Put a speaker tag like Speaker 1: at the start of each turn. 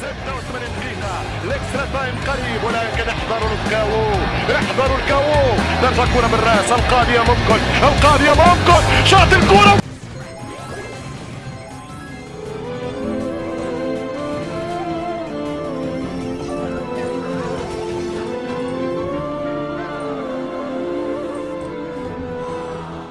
Speaker 1: 86 دقيقة. ال extra time قريب ولكن احذروا الكاو. احذروا الكاو. ترجع كرة بالرأس. القاضية ممكن القاضية ممكن